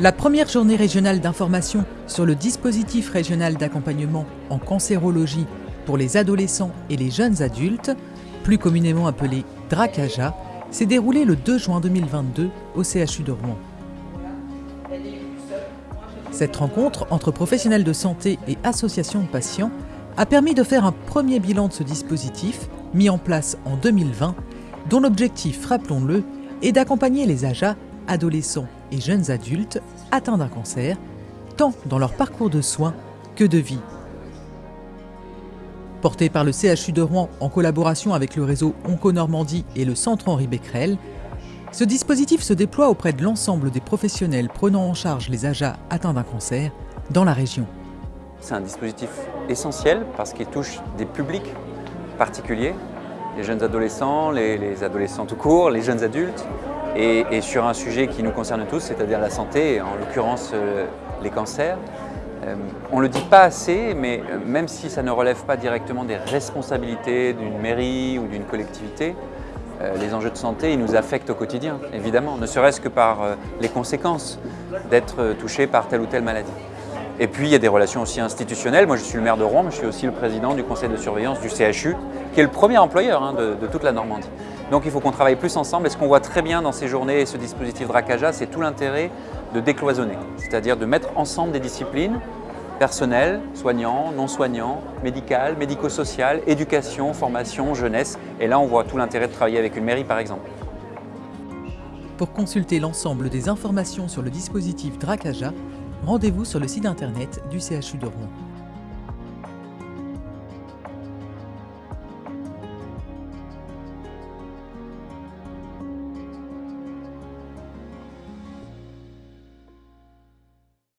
La première journée régionale d'information sur le dispositif régional d'accompagnement en cancérologie pour les adolescents et les jeunes adultes, plus communément appelé DRACAJA, s'est déroulée le 2 juin 2022 au CHU de Rouen. Cette rencontre entre professionnels de santé et associations de patients a permis de faire un premier bilan de ce dispositif mis en place en 2020, dont l'objectif, rappelons-le, est d'accompagner les AJA, adolescents et jeunes adultes atteints d'un cancer, tant dans leur parcours de soins que de vie. Porté par le CHU de Rouen en collaboration avec le réseau Onco-Normandie et le Centre Henri Becquerel, ce dispositif se déploie auprès de l'ensemble des professionnels prenant en charge les AJA atteints d'un cancer dans la région. C'est un dispositif essentiel parce qu'il touche des publics particuliers, les jeunes adolescents, les, adolescents tout court, les jeunes adultes, et, sur un sujet qui nous concerne tous, c'est-à-dire la santé, en l'occurrence euh, les cancers. Euh, on ne le dit pas assez, mais euh, même si ça ne relève pas directement des responsabilités d'une mairie ou d'une collectivité, les enjeux de santé, ils nous affectent au quotidien, évidemment, ne serait-ce que par les conséquences d'être touché par telle ou telle maladie. Et puis il y a des relations aussi institutionnelles. Moi je suis le maire de Rouen, mais je suis aussi le président du conseil de surveillance du CHU, qui est le premier employeur hein, de, de toute la Normandie. Donc il faut qu'on travaille plus ensemble. Et ce qu'on voit très bien dans ces journées et ce dispositif Dracaja, c'est tout l'intérêt de décloisonner, c'est-à-dire de mettre ensemble des disciplines personnelles, soignants, non soignants, médicales, médico-sociales, éducation, formation, jeunesse. Et là, on voit tout l'intérêt de travailler avec une mairie, par exemple. Pour consulter l'ensemble des informations sur le dispositif Dracaja, rendez-vous sur le site internet du CHU de Rouen.